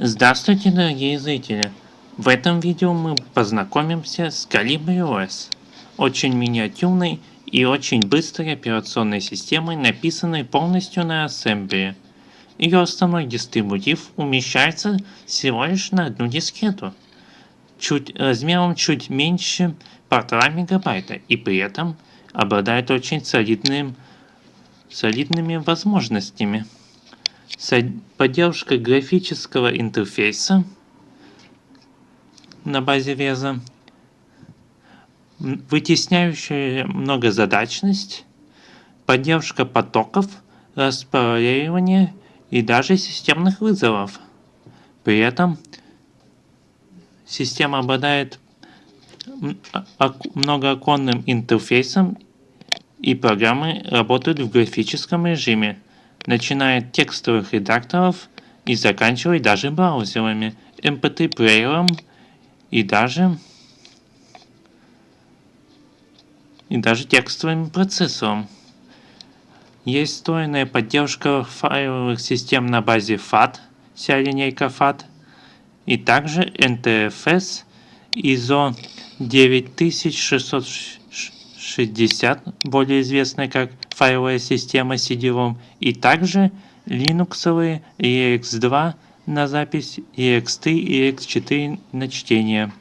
Здравствуйте, дорогие зрители! В этом видео мы познакомимся с CalibreOS, очень миниатюрной и очень быстрой операционной системой, написанной полностью на ассемблере. Ее основной дистрибутив умещается всего лишь на одну дискету, чуть, размером чуть меньше полтора мегабайта и при этом обладает очень солидным, солидными возможностями поддержка графического интерфейса на базе Веза, вытесняющая многозадачность, поддержка потоков, распараллеливание и даже системных вызовов. При этом система обладает многооконным интерфейсом и программы работают в графическом режиме начиная от текстовых редакторов и заканчивая даже браузерами, mp3-плеером и даже и даже текстовым процессором. Есть встроенная поддержка файловых систем на базе FAT, вся линейка FAT, и также NTFS ISO 9660, более известная как файловая система CD-ROM и также линуксовые EX2 на запись, EX3 и EX4 на чтение.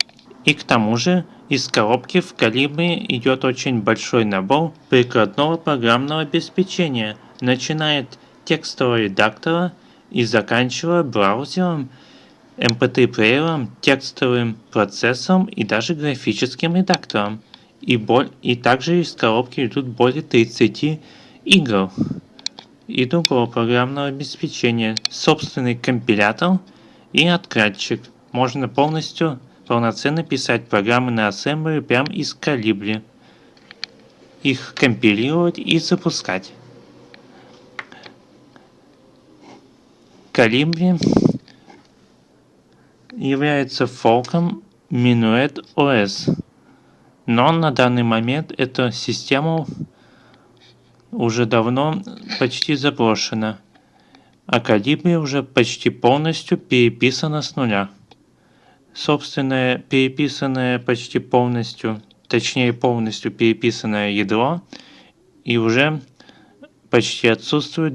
И к тому же из коробки в калибре идет очень большой набор прикладного программного обеспечения, начиная от текстового редактора и заканчивая браузером, mp3-плеером, текстовым процессором и даже графическим редактором и, боль, и также из коробки идут более 30 игр и другого программного обеспечения, собственный компилятор и откатчик. Можно полностью, полноценно писать программы на ассемблере прямо из калибри, их компилировать и запускать. Калибри является фолком Minuet OS. Но на данный момент эта система уже давно почти заброшена, а Калибри уже почти полностью переписана с нуля. Собственное переписанное почти полностью, точнее полностью переписанное ядро и уже почти отсутствует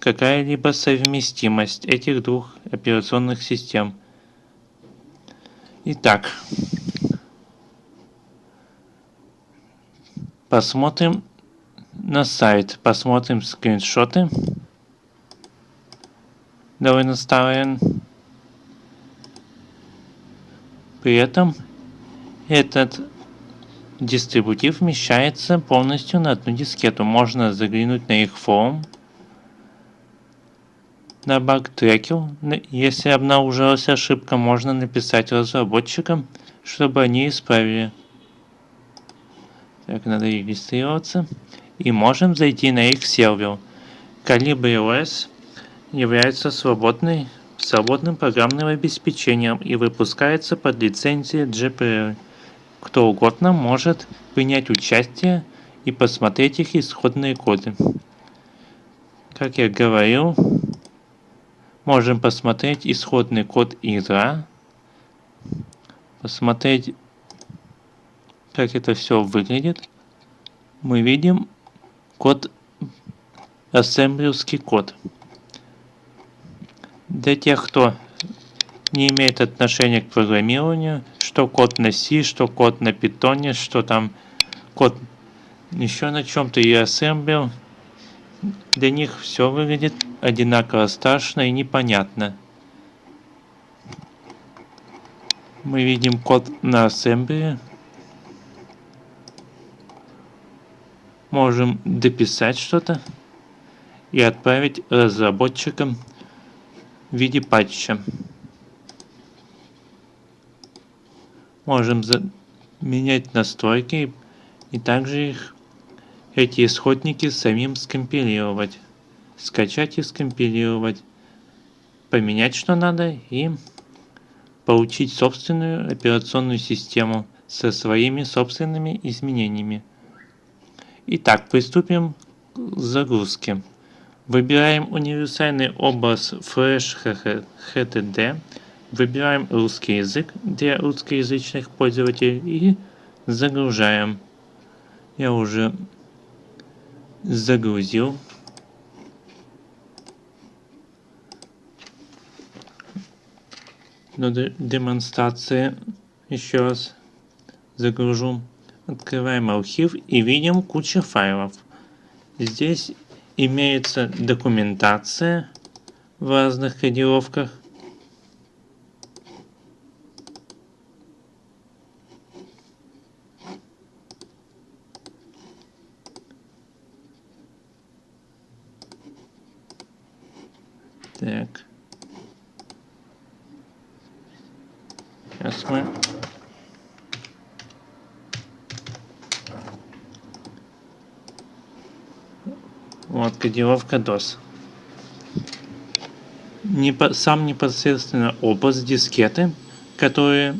какая-либо совместимость этих двух операционных систем. Итак, Посмотрим на сайт, посмотрим скриншоты. Довольно старые. При этом этот дистрибутив вмещается полностью на одну дискету. Можно заглянуть на их форум, на баг-трекер. Если обнаружилась ошибка, можно написать разработчикам, чтобы они исправили. Так, надо регистрироваться. И можем зайти на их сервер. CalibriOS является свободной, свободным программным обеспечением и выпускается под лицензией GPL. Кто угодно может принять участие и посмотреть их исходные коды. Как я говорил, можем посмотреть исходный код ядра, посмотреть как это все выглядит, мы видим код, ассемблерский код. Для тех, кто не имеет отношения к программированию, что код на C, что код на питоне, что там код еще на чем-то и ассемблер, для них все выглядит одинаково страшно и непонятно. Мы видим код на ассемблере, можем дописать что-то и отправить разработчикам в виде патча. Можем менять настройки и также их эти исходники самим скомпилировать. Скачать и скомпилировать. Поменять что надо и получить собственную операционную систему со своими собственными изменениями. Итак, приступим к загрузке. Выбираем универсальный образ Flash HTTD. Выбираем русский язык для русскоязычных пользователей и загружаем. Я уже загрузил. Но демонстрация еще раз загружу. Открываем архив и видим кучу файлов. Здесь имеется документация в разных кодировках. Так. Сейчас мы Вот кодировка DOS. Непо, сам непосредственно образ дискеты, которые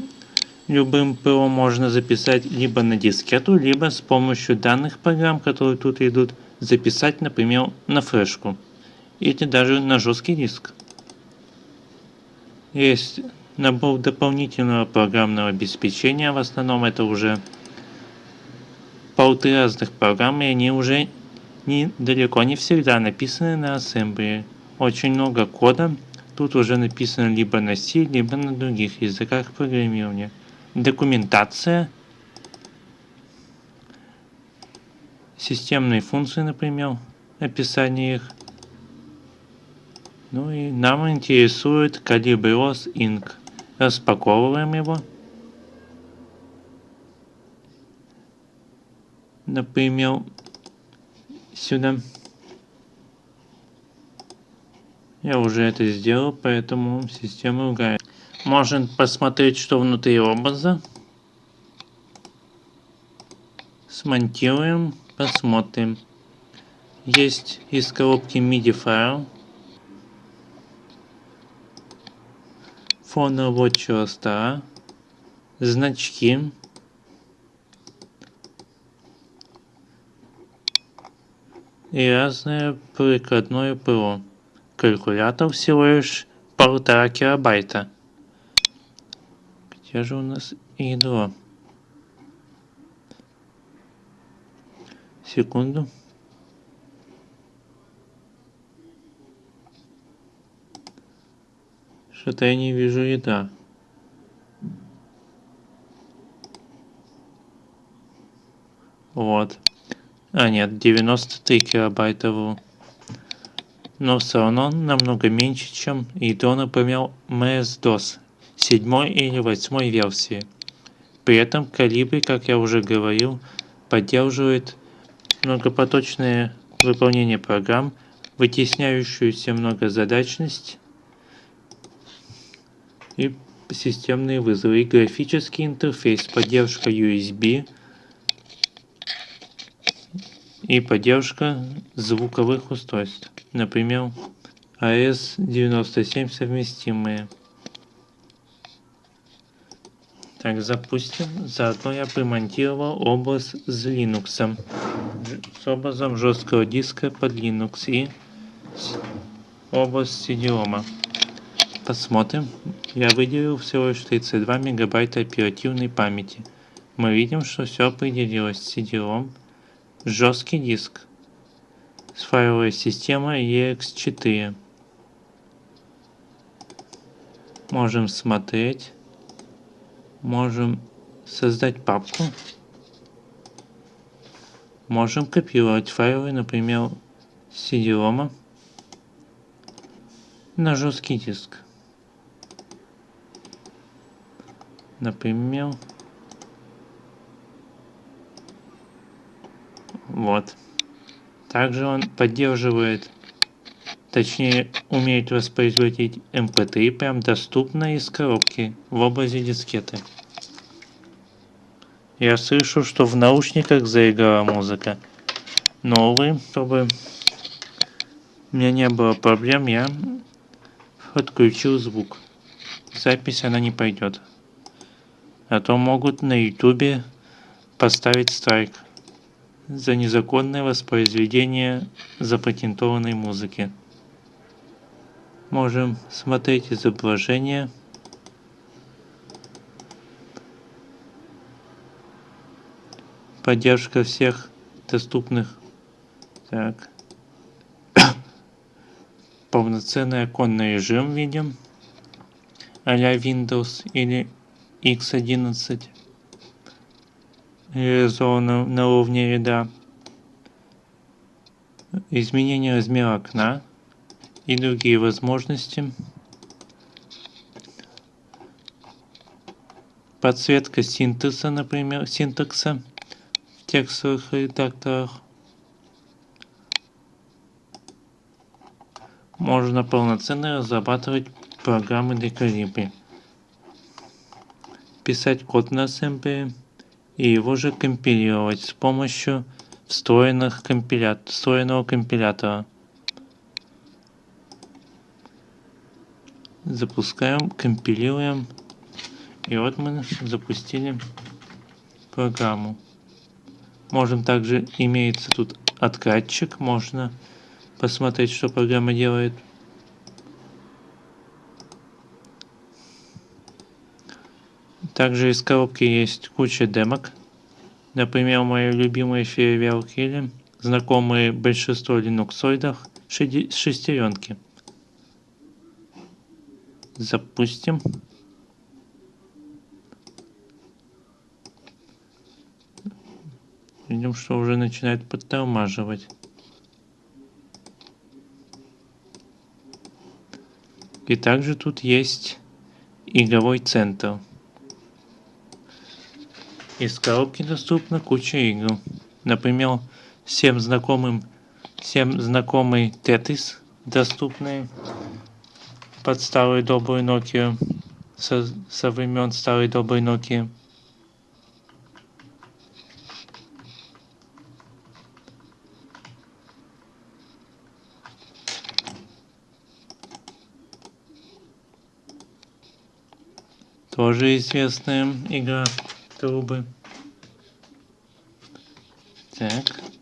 любым ПО можно записать либо на дискету, либо с помощью данных программ, которые тут идут, записать, например, на флешку. Или даже на жесткий диск. Есть набор дополнительного программного обеспечения, в основном это уже порты разных программ, и они уже не, далеко не всегда написаны на ассемблере. Очень много кода тут уже написано либо на C, либо на других языках программирования. Документация, системные функции, например, описание их. Ну и нам интересует Calibros Inc. Распаковываем его. Например, сюда. Я уже это сделал, поэтому система ругает. Можно посмотреть, что внутри образа. Смонтируем, посмотрим. Есть из коробки MIDI файл. Фон рабочего стола. Значки. И разное прикладное ПО. Калькулятор всего лишь полтора килобайта. Где же у нас ядро? Секунду. Что-то я не вижу ядра. Вот. А нет, 93 килобайта вру. Но все равно намного меньше, чем ядро, например, MS-DOS 7 или 8 версии. При этом Калибри, как я уже говорил, поддерживает многопоточное выполнение программ, вытесняющуюся многозадачность и системные вызовы, и графический интерфейс, поддержка USB, и поддержка звуковых устройств, например, AS97 совместимые. Так, запустим. Заодно я примонтировал образ с Linux. С образом жесткого диска под Linux и образ CD-ROM. Посмотрим. Я выделил всего лишь 32 мегабайта оперативной памяти. Мы видим, что все определилось. CD-ROM жесткий диск с файловой системой EX4. Можем смотреть. Можем создать папку. Можем копировать файлы, например, CD-ROM на жесткий диск. Например, Вот. Также он поддерживает, точнее умеет воспроизводить MP3 эм прям доступно из коробки в образе дискеты. Я слышу, что в наушниках заиграла музыка. Но, увы, чтобы у меня не было проблем, я отключил звук. Запись она не пойдет. А то могут на ютубе поставить страйк. За незаконное воспроизведение запатентованной музыки. Можем смотреть изображение. Поддержка всех доступных. Так. Полноценный оконный режим видим. а Windows или X11 реализовано на уровне ряда. Изменение размера окна и другие возможности. Подсветка синтекса, например, синтакса в текстовых редакторах. Можно полноценно разрабатывать программы для Calibri. Писать код на Assembly и его же компилировать с помощью встроенных компилят... встроенного компилятора. Запускаем, компилируем. И вот мы запустили программу. Можем также, имеется тут откатчик, можно посмотреть, что программа делает. Также из коробки есть куча демок. Например, мои любимые фейерверки, знакомые большинство линуксоидах, шестеренки. Запустим. Видим, что уже начинает подтормаживать. И также тут есть игровой центр. Из коробки доступна куча игр. Например, всем знакомым, всем знакомый Tetris, доступный под старую добрую Nokia, со, со времен старой доброй Nokia. Тоже известная игра трубы. Так. Так.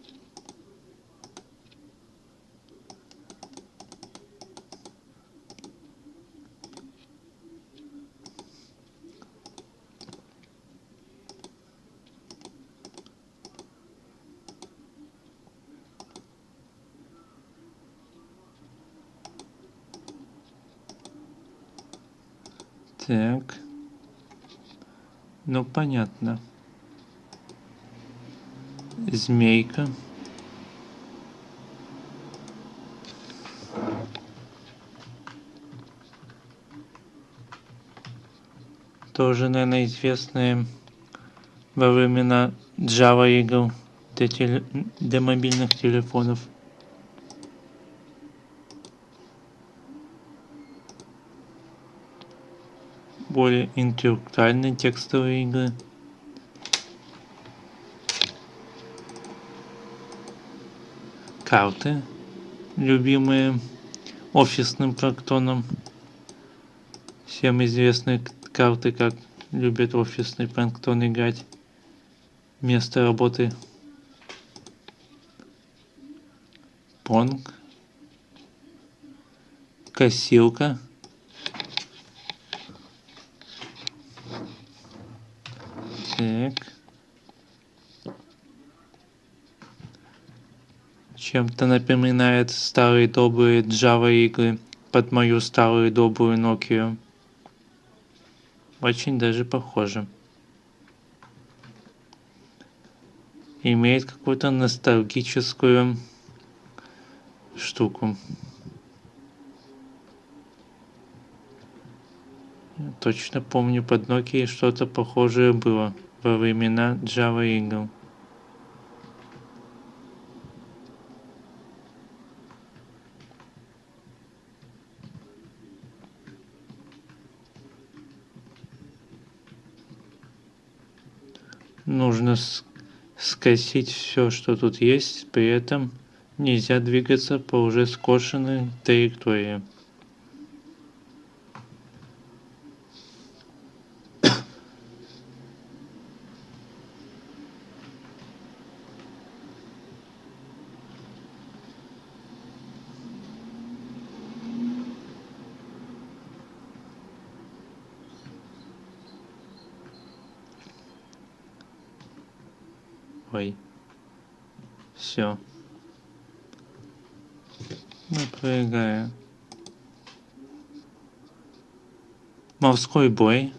Ну, понятно. Змейка. Тоже, наверное, известные во времена Java игр для, теле... для мобильных телефонов. Более интеллектуальные текстовые игры. Карты, любимые офисным проктоном. Всем известные карты, как любят офисный планктон играть. Место работы. Понг. Косилка. Так. Чем-то напоминает старые добрые Java игры под мою старую добрую Nokia. Очень даже похоже. Имеет какую-то ностальгическую штуку. точно помню под Nokia что-то похожее было во времена Java игр. Нужно скосить все, что тут есть, при этом нельзя двигаться по уже скошенной траектории. Wi-Fi. Все. Напрягаю. Морской бой.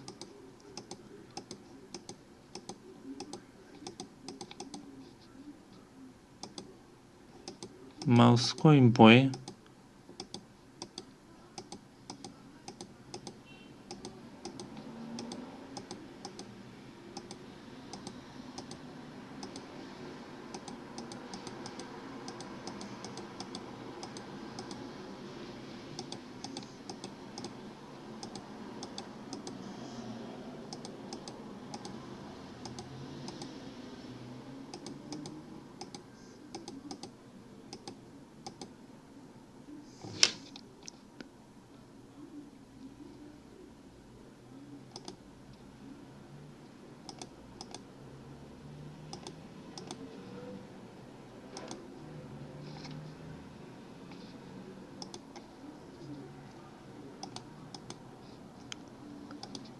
Морской бой.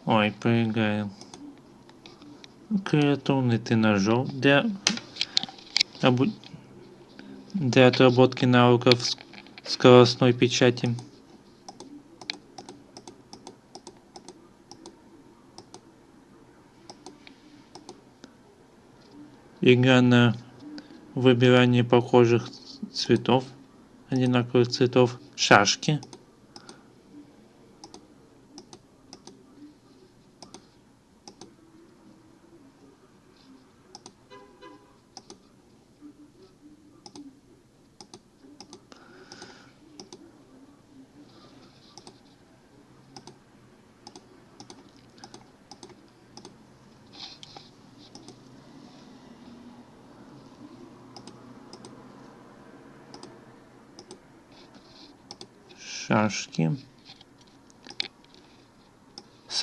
Ой, прыгаю. Креатурный тренажер для, обу... для отработки навыков скоростной печати. Игра на выбирание похожих цветов, одинаковых цветов, шашки.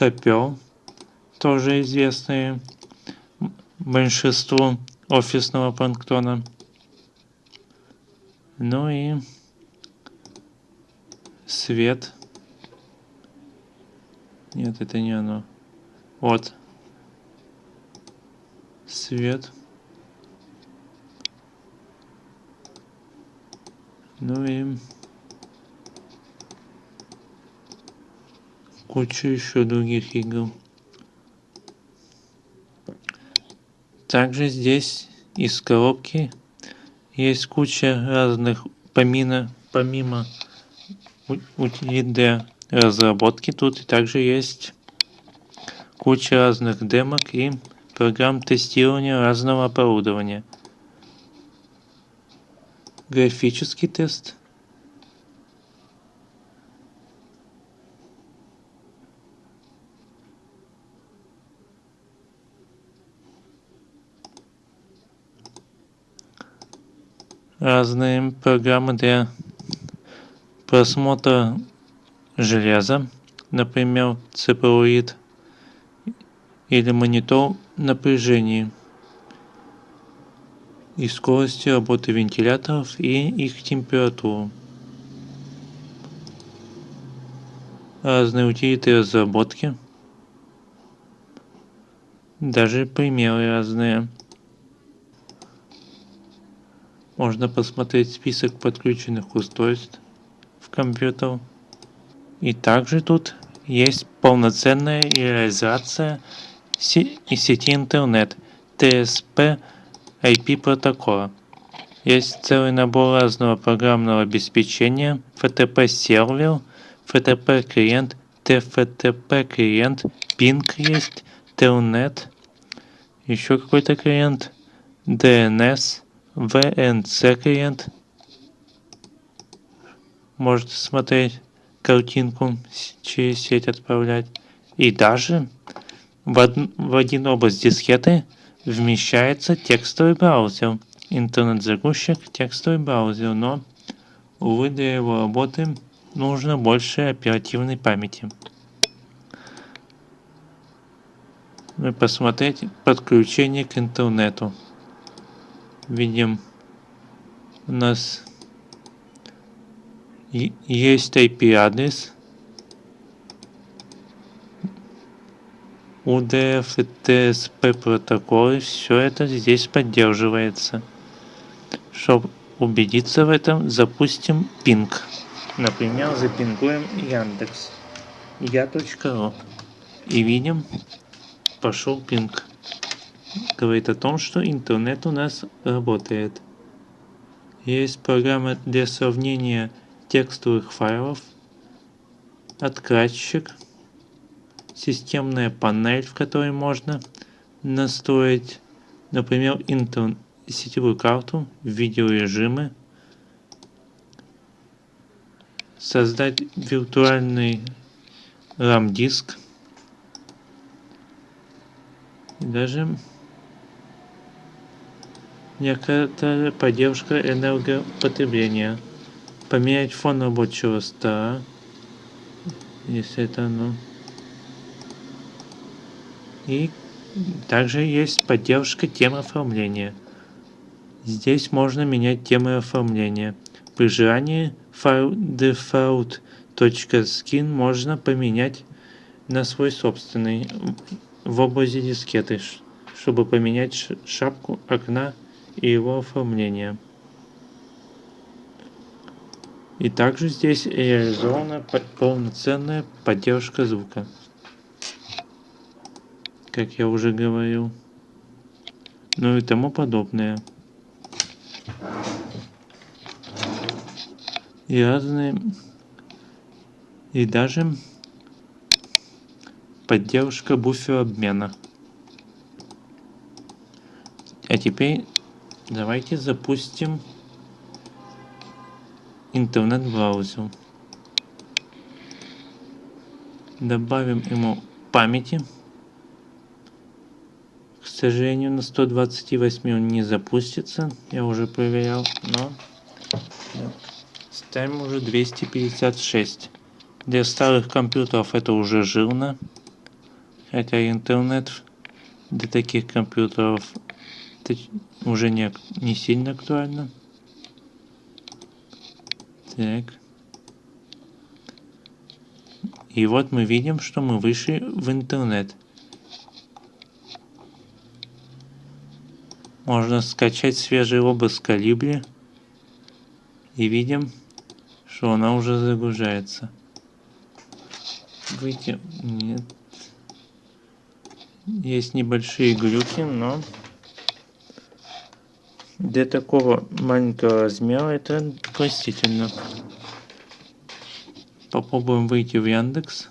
Сапер, тоже известные большинству офисного планктона. Ну и свет. Нет, это не оно. Вот. Свет. Ну и кучу еще других игр. Также здесь из коробки есть куча разных, помимо, помимо утилит для разработки, тут также есть куча разных демок и программ тестирования разного оборудования. Графический тест – разные программы для просмотра железа, например, цифровид или монитор напряжения и скорости работы вентиляторов и их температуру. Разные утилиты разработки. Даже примеры разные. Можно посмотреть список подключенных устройств в компьютер. И также тут есть полноценная реализация сети интернет TSP IP протокола. Есть целый набор разного программного обеспечения, FTP сервер, FTP клиент, TFTP клиент, Ping есть, Telnet, еще какой-то клиент, DNS, VNC клиент. Можете смотреть картинку через сеть отправлять. И даже в, од в один область дискеты вмещается текстовый браузер. Интернет-загрузчик, текстовый браузер. Но, увы, для его работы нужно больше оперативной памяти. Мы посмотреть подключение к интернету видим у нас есть IP адрес UDF и TSP протоколы, все это здесь поддерживается. Чтобы убедиться в этом, запустим ping. Например, запингуем Яндекс. Я.ру. И видим, пошел пинг. Говорит о том, что интернет у нас работает. Есть программа для сравнения текстовых файлов, откладчик, системная панель, в которой можно настроить, например, интернет сетевую карту, видеорежимы, создать виртуальный RAM диск и даже некоторая поддержка энергопотребления. Поменять фон рабочего стола, если это оно. И также есть поддержка темы оформления. Здесь можно менять темы оформления. При желании файл default.skin можно поменять на свой собственный в области дискеты, чтобы поменять шапку окна и его оформление. И также здесь реализована полноценная поддержка звука. Как я уже говорил. Ну и тому подобное. и разные и даже поддержка буфера обмена. А теперь давайте запустим интернет-браузер. Добавим ему памяти. К сожалению, на 128 он не запустится. Я уже проверял, но Ставим уже 256. Для старых компьютеров это уже жирно. Хотя интернет для таких компьютеров уже не, не сильно актуально. Так. И вот мы видим, что мы вышли в интернет. Можно скачать свежий образ калибри. И видим, что она уже загружается. Выйти... Нет. Есть небольшие глюки, но для такого маленького размера это простительно. Попробуем выйти в Яндекс.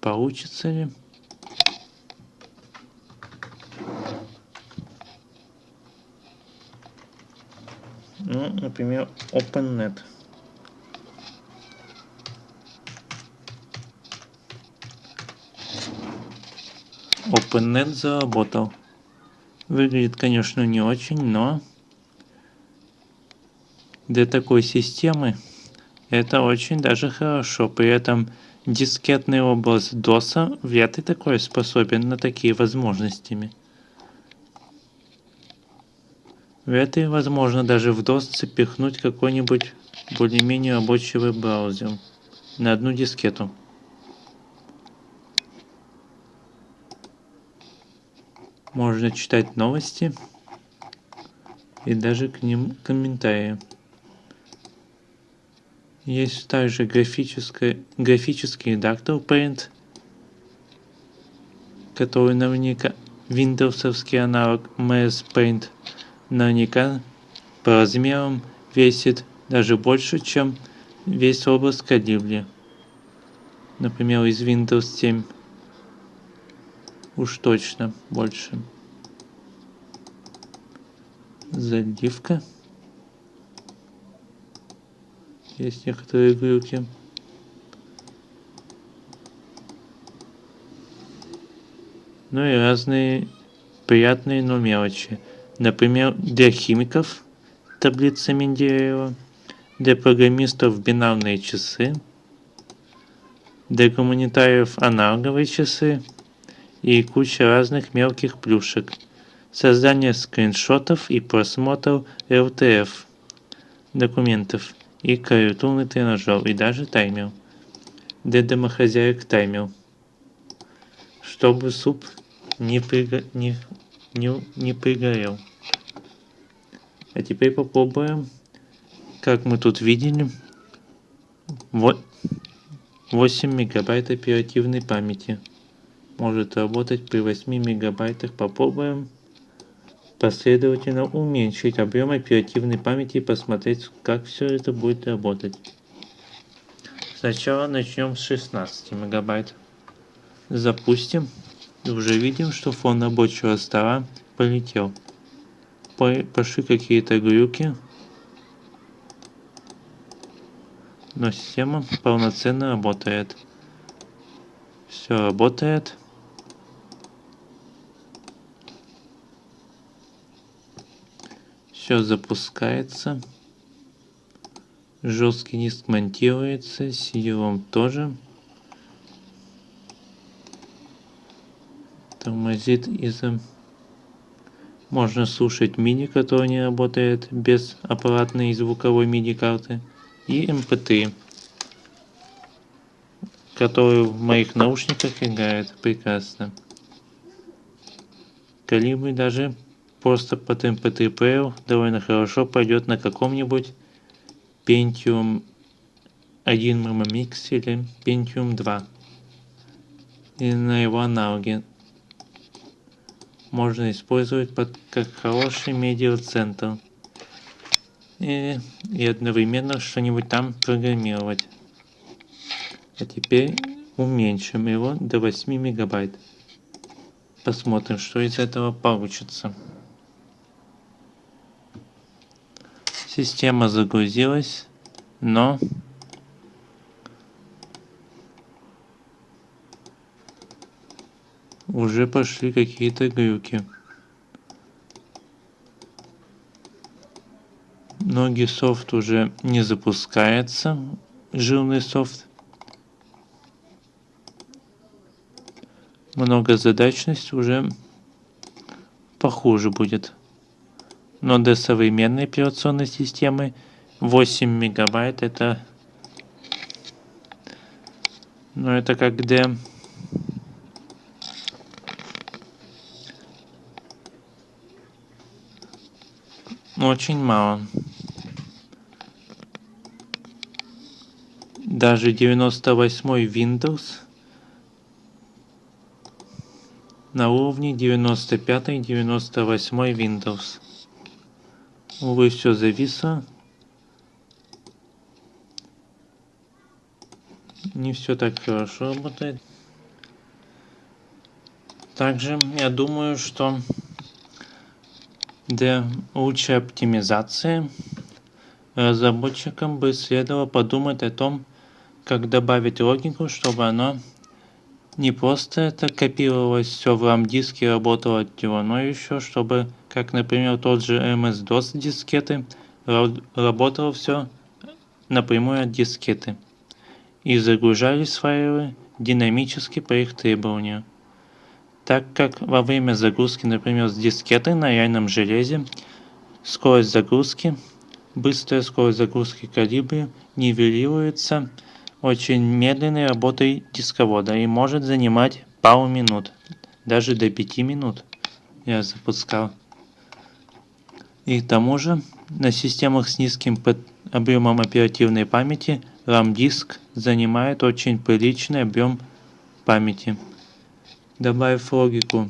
Получится ли? Ну, например, OpenNet. OpenNet заработал. Выглядит, конечно, не очень, но для такой системы это очень даже хорошо. При этом дискетный образ DOS вряд ли такой способен на такие возможностями. Вряд ли возможно даже в DOS запихнуть какой-нибудь более-менее рабочий веб-браузер на одну дискету. Можно читать новости и даже к ним комментарии. Есть также графический, редактор Paint, который наверняка Windowsовский аналог MS Paint – наверняка по размерам весит даже больше, чем весь область калибри. Например, из Windows 7. Уж точно больше. Заливка. Есть некоторые глюки. Ну и разные приятные, но мелочи. Например, для химиков таблица Менделеева, для программистов бинарные часы, для гуманитариев аналоговые часы и куча разных мелких плюшек. Создание скриншотов и просмотр RTF документов и клавиатурный тренажер и даже таймер. Для домохозяек таймер. чтобы суп не, приго... не... Не... не пригорел. А теперь попробуем, как мы тут видели, вот 8 мегабайт оперативной памяти. Может работать при 8 мегабайтах. Попробуем последовательно уменьшить объем оперативной памяти и посмотреть, как все это будет работать. Сначала начнем с 16 мегабайт. Запустим. Уже видим, что фон рабочего стола полетел. Пошли какие-то глюки. Но система полноценно работает. Все работает. Все запускается. Жесткий диск монтируется. cd тоже. Тормозит из-за... Можно слушать мини, который не работает без аппаратной звуковой MIDI карты. И MP3, который в моих наушниках играет прекрасно. Калибр даже просто под MP3 Player довольно хорошо пойдет на каком-нибудь Pentium 1 MMX или Pentium 2. И на его аналоге можно использовать под, как хороший медиацентр. И, и одновременно что-нибудь там программировать. А теперь уменьшим его до 8 мегабайт. Посмотрим, что из этого получится. Система загрузилась, но уже пошли какие-то глюки. Многие софт уже не запускается, жирный софт. Многозадачность уже похуже будет но для современной операционной системы 8 мегабайт это ну это как для очень мало даже 98 Windows на уровне 95-98 Windows. Увы, все зависло. Не все так хорошо работает. Также я думаю, что для лучшей оптимизации разработчикам бы следовало подумать о том, как добавить логику, чтобы оно не просто это копировалось все в RAM диске работало от него, но еще чтобы как например тот же MS-DOS дискеты, работало все напрямую от дискеты и загружались файлы динамически по их требованию. Так как во время загрузки, например, с дискеты на реальном железе, скорость загрузки, быстрая скорость загрузки калибри нивелируется очень медленной работой дисковода и может занимать пару минут, даже до 5 минут я запускал. И к тому же на системах с низким объемом оперативной памяти RAM-диск занимает очень приличный объем памяти. Добавив логику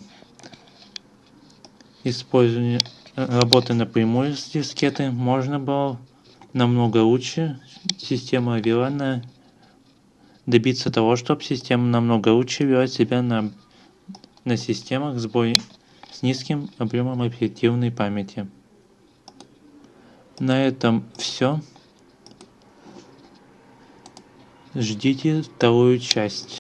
использования работы напрямую с дискеты, можно было намного лучше система вела добиться того, чтобы система намного лучше вела себя на, на системах с, бой, с низким объемом оперативной памяти. На этом все. Ждите вторую часть.